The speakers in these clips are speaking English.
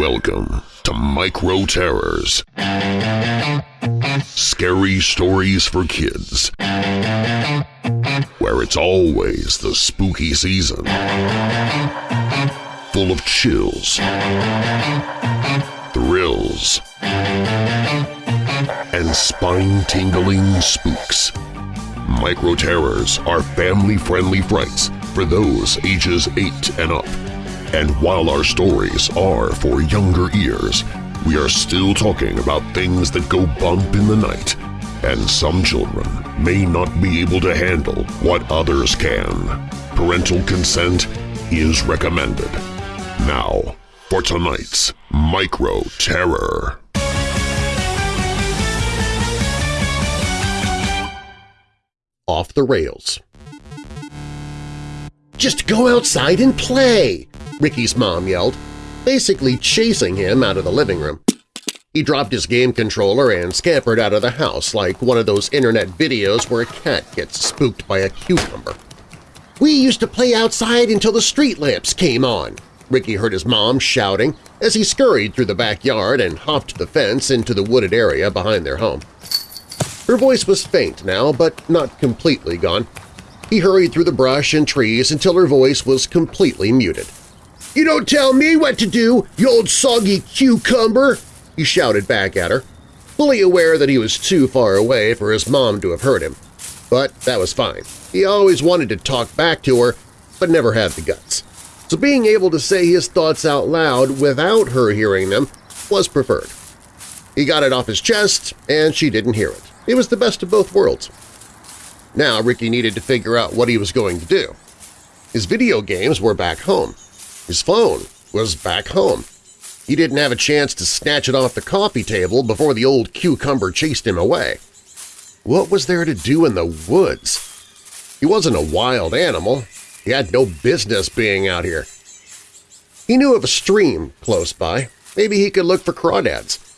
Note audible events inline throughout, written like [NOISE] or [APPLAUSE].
Welcome to Micro Terrors. Scary stories for kids. Where it's always the spooky season. Full of chills, thrills, and spine-tingling spooks. Micro Terrors are family-friendly frights for those ages 8 and up. And while our stories are for younger ears, we are still talking about things that go bump in the night, and some children may not be able to handle what others can. Parental consent is recommended. Now, for tonight's Micro Terror. Off the Rails Just go outside and play! Ricky's mom yelled, basically chasing him out of the living room. He dropped his game controller and scampered out of the house like one of those internet videos where a cat gets spooked by a cucumber. We used to play outside until the street lamps came on, Ricky heard his mom shouting as he scurried through the backyard and hopped the fence into the wooded area behind their home. Her voice was faint now, but not completely gone. He hurried through the brush and trees until her voice was completely muted. You don't tell me what to do, you old soggy cucumber! he shouted back at her, fully aware that he was too far away for his mom to have heard him. But that was fine. He always wanted to talk back to her, but never had the guts. So being able to say his thoughts out loud without her hearing them was preferred. He got it off his chest, and she didn't hear it. It was the best of both worlds. Now Ricky needed to figure out what he was going to do. His video games were back home, his phone was back home. He didn't have a chance to snatch it off the coffee table before the old cucumber chased him away. What was there to do in the woods? He wasn't a wild animal. He had no business being out here. He knew of a stream close by. Maybe he could look for crawdads.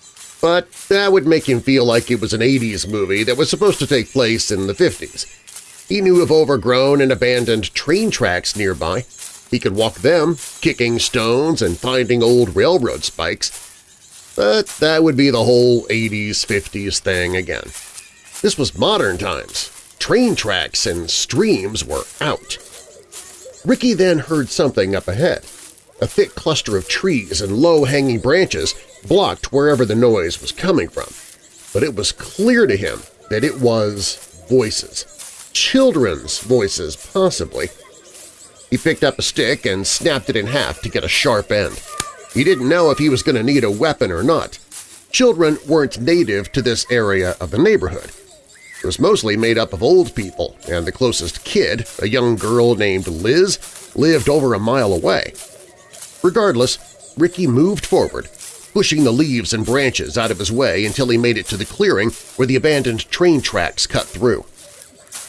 But that would make him feel like it was an 80s movie that was supposed to take place in the 50s. He knew of overgrown and abandoned train tracks nearby. He could walk them, kicking stones and finding old railroad spikes. But that would be the whole 80s, 50s thing again. This was modern times. Train tracks and streams were out. Ricky then heard something up ahead. A thick cluster of trees and low-hanging branches blocked wherever the noise was coming from. But it was clear to him that it was voices. Children's voices, possibly. He picked up a stick and snapped it in half to get a sharp end. He didn't know if he was going to need a weapon or not. Children weren't native to this area of the neighborhood. It was mostly made up of old people, and the closest kid, a young girl named Liz, lived over a mile away. Regardless, Ricky moved forward, pushing the leaves and branches out of his way until he made it to the clearing where the abandoned train tracks cut through.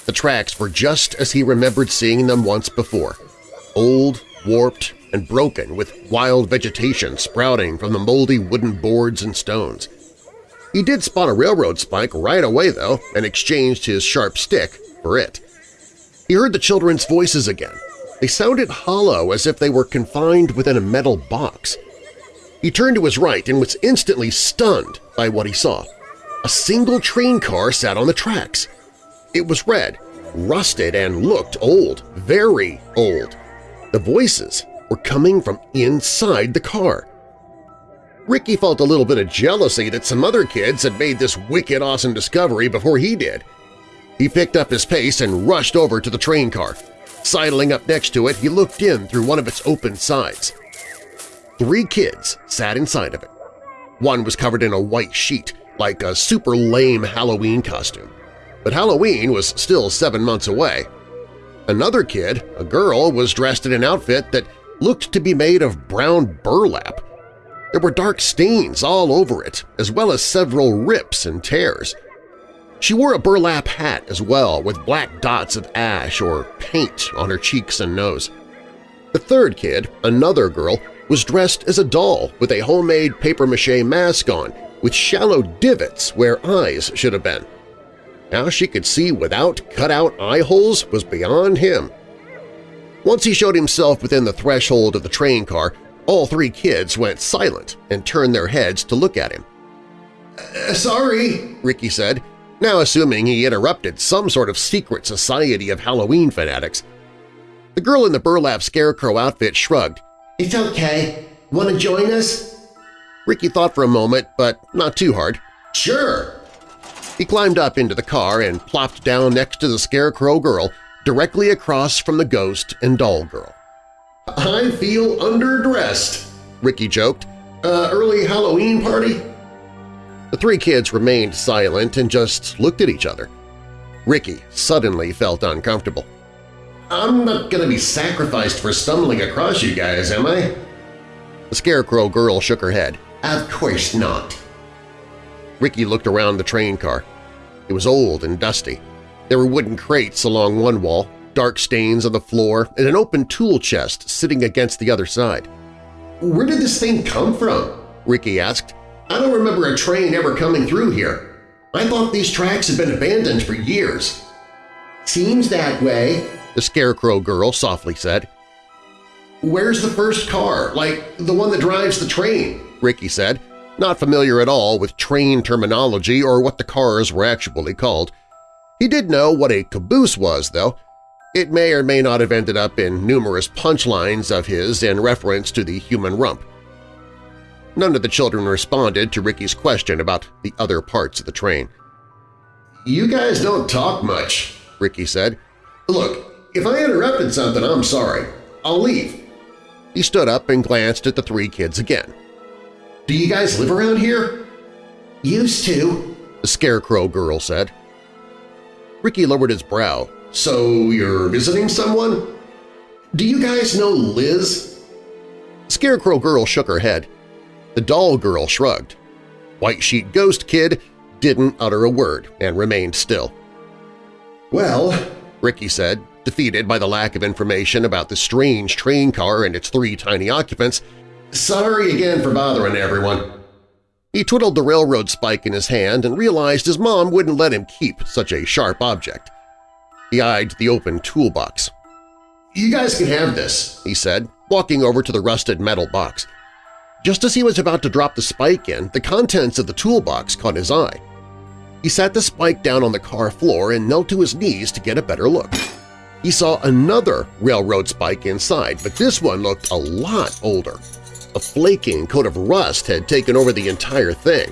The tracks were just as he remembered seeing them once before, old, warped, and broken with wild vegetation sprouting from the moldy wooden boards and stones. He did spot a railroad spike right away, though, and exchanged his sharp stick for it. He heard the children's voices again. They sounded hollow as if they were confined within a metal box. He turned to his right and was instantly stunned by what he saw. A single train car sat on the tracks. It was red, rusted, and looked old, very old. The voices were coming from inside the car. Ricky felt a little bit of jealousy that some other kids had made this wicked awesome discovery before he did. He picked up his pace and rushed over to the train car. Sidling up next to it, he looked in through one of its open sides. Three kids sat inside of it. One was covered in a white sheet, like a super lame Halloween costume. But Halloween was still seven months away, Another kid, a girl, was dressed in an outfit that looked to be made of brown burlap. There were dark stains all over it, as well as several rips and tears. She wore a burlap hat as well, with black dots of ash or paint on her cheeks and nose. The third kid, another girl, was dressed as a doll with a homemade papier-mâché mask on with shallow divots where eyes should have been. How she could see without cut-out eye holes was beyond him. Once he showed himself within the threshold of the train car, All three kids went silent and turned their heads to look at him. Uh, sorry, Ricky said, now assuming he interrupted some sort of secret society of Halloween fanatics. The girl in the burlap scarecrow outfit shrugged. It's okay. Want to join us? Ricky thought for a moment, but not too hard. Sure. He climbed up into the car and plopped down next to the scarecrow girl directly across from the ghost and doll girl. I feel underdressed, Ricky joked. Uh, early Halloween party? The three kids remained silent and just looked at each other. Ricky suddenly felt uncomfortable. I'm not gonna be sacrificed for stumbling across you guys, am I? The scarecrow girl shook her head. Of course not. Ricky looked around the train car. It was old and dusty. There were wooden crates along one wall, dark stains on the floor, and an open tool chest sitting against the other side. Where did this thing come from? Ricky asked. I don't remember a train ever coming through here. I thought these tracks had been abandoned for years. Seems that way, the scarecrow girl softly said. Where's the first car, like the one that drives the train? Ricky said, not familiar at all with train terminology or what the cars were actually called. He did know what a caboose was, though. It may or may not have ended up in numerous punchlines of his in reference to the human rump. None of the children responded to Ricky's question about the other parts of the train. You guys don't talk much, Ricky said. Look, if I interrupted something, I'm sorry. I'll leave. He stood up and glanced at the three kids again. Do you guys live around here? Used to, the scarecrow girl said. Ricky lowered his brow. So you're visiting someone? Do you guys know Liz? Scarecrow girl shook her head. The doll girl shrugged. White Sheet Ghost Kid didn't utter a word and remained still. Well, Ricky said, defeated by the lack of information about the strange train car and its three tiny occupants, sorry again for bothering everyone. He twiddled the railroad spike in his hand and realized his mom wouldn't let him keep such a sharp object. He eyed the open toolbox. You guys can have this, he said, walking over to the rusted metal box. Just as he was about to drop the spike in, the contents of the toolbox caught his eye. He sat the spike down on the car floor and knelt to his knees to get a better look. He saw another railroad spike inside, but this one looked a lot older. A flaking coat of rust had taken over the entire thing.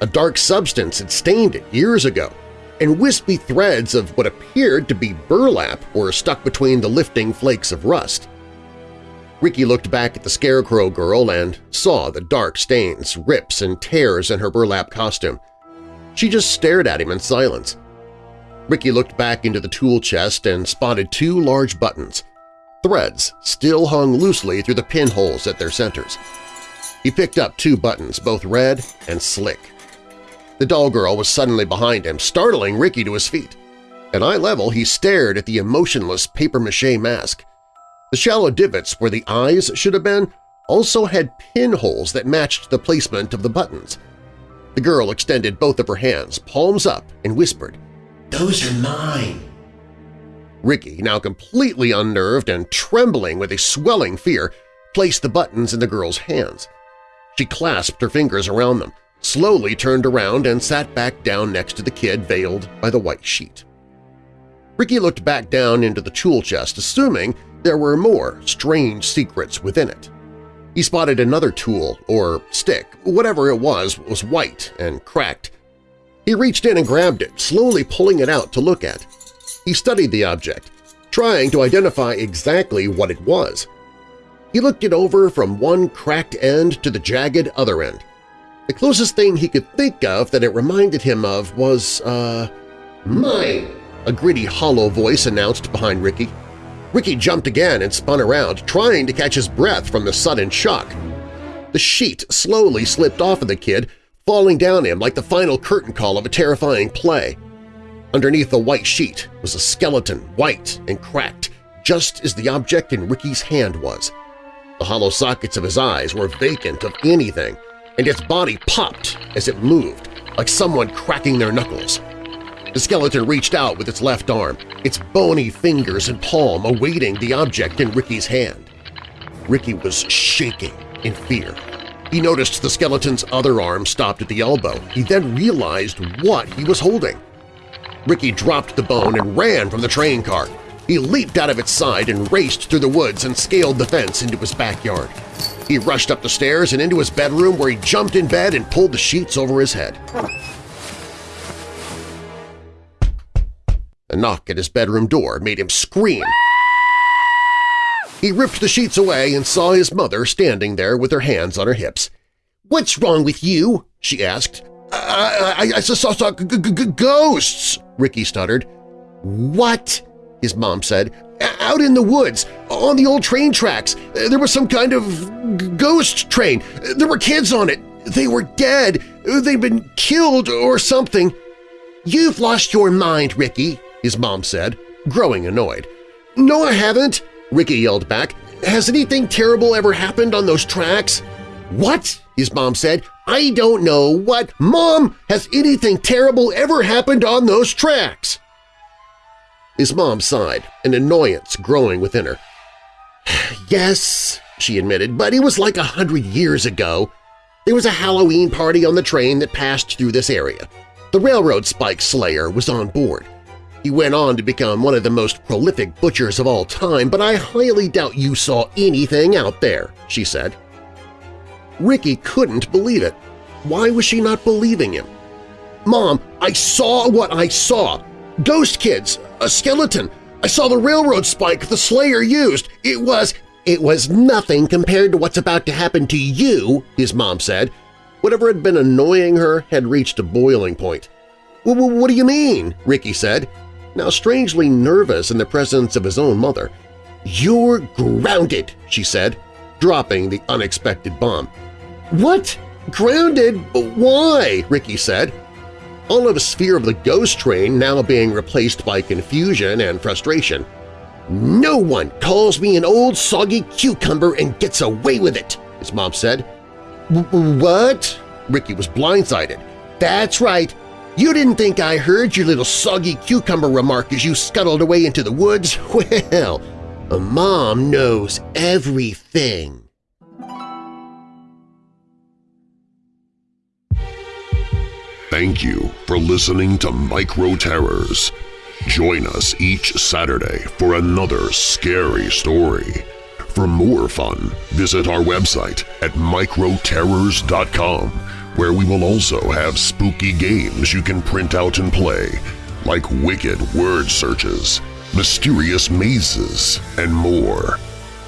A dark substance had stained it years ago, and wispy threads of what appeared to be burlap were stuck between the lifting flakes of rust. Ricky looked back at the Scarecrow girl and saw the dark stains, rips, and tears in her burlap costume. She just stared at him in silence. Ricky looked back into the tool chest and spotted two large buttons. Threads still hung loosely through the pinholes at their centers. He picked up two buttons, both red and slick. The doll girl was suddenly behind him, startling Ricky to his feet. At eye level, he stared at the emotionless papier-mâché mask. The shallow divots where the eyes should have been also had pinholes that matched the placement of the buttons. The girl extended both of her hands, palms up, and whispered, Those are mine. Ricky, now completely unnerved and trembling with a swelling fear, placed the buttons in the girl's hands. She clasped her fingers around them, slowly turned around and sat back down next to the kid veiled by the white sheet. Ricky looked back down into the tool chest, assuming there were more strange secrets within it. He spotted another tool, or stick, whatever it was, was white and cracked. He reached in and grabbed it, slowly pulling it out to look at. He studied the object, trying to identify exactly what it was. He looked it over from one cracked end to the jagged other end. The closest thing he could think of that it reminded him of was, uh… Mine! A gritty, hollow voice announced behind Ricky. Ricky jumped again and spun around, trying to catch his breath from the sudden shock. The sheet slowly slipped off of the kid, falling down him like the final curtain call of a terrifying play. Underneath the white sheet was a skeleton, white and cracked, just as the object in Ricky's hand was. The hollow sockets of his eyes were vacant of anything, and its body popped as it moved, like someone cracking their knuckles. The skeleton reached out with its left arm, its bony fingers and palm awaiting the object in Ricky's hand. Ricky was shaking, in fear. He noticed the skeleton's other arm stopped at the elbow. He then realized what he was holding. Ricky dropped the bone and ran from the train car. He leaped out of its side and raced through the woods and scaled the fence into his backyard. He rushed up the stairs and into his bedroom where he jumped in bed and pulled the sheets over his head. A knock at his bedroom door made him scream. He ripped the sheets away and saw his mother standing there with her hands on her hips. "'What's wrong with you?' she asked. I, I, I saw, saw g g ghosts, Ricky stuttered. What? his mom said. Out in the woods, on the old train tracks. There was some kind of ghost train. There were kids on it. They were dead. They'd been killed or something. You've lost your mind, Ricky, his mom said, growing annoyed. No, I haven't, Ricky yelled back. Has anything terrible ever happened on those tracks? What? his mom said. I don't know what. Mom, has anything terrible ever happened on those tracks? His mom sighed, an annoyance growing within her. [SIGHS] yes, she admitted, but it was like a hundred years ago. There was a Halloween party on the train that passed through this area. The railroad spike slayer was on board. He went on to become one of the most prolific butchers of all time, but I highly doubt you saw anything out there, she said. Ricky couldn't believe it. Why was she not believing him? Mom, I saw what I saw. Ghost kids, a skeleton. I saw the railroad spike the Slayer used. It was… It was nothing compared to what's about to happen to you, his mom said. Whatever had been annoying her had reached a boiling point. what do you mean? Ricky said, now strangely nervous in the presence of his own mother. You're grounded, she said, dropping the unexpected bomb. What? Grounded? Why? Ricky said. All of his fear of the ghost train now being replaced by confusion and frustration. No one calls me an old soggy cucumber and gets away with it, his mom said. What? Ricky was blindsided. That's right. You didn't think I heard your little soggy cucumber remark as you scuttled away into the woods? [LAUGHS] Well, a mom knows everything. Thank you for listening to Micro Terrors. Join us each Saturday for another scary story. For more fun, visit our website at microterrors.com, where we will also have spooky games you can print out and play, like wicked word searches, mysterious mazes, and more.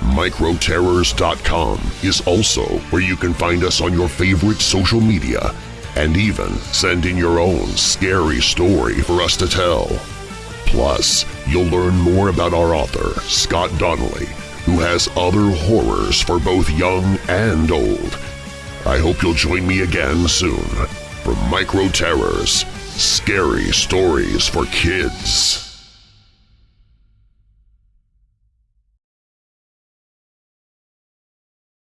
Microterrors.com is also where you can find us on your favorite social media and even send in your own scary story for us to tell. Plus, you'll learn more about our author, Scott Donnelly, who has other horrors for both young and old. I hope you'll join me again soon for Micro Terrors, Scary Stories for Kids.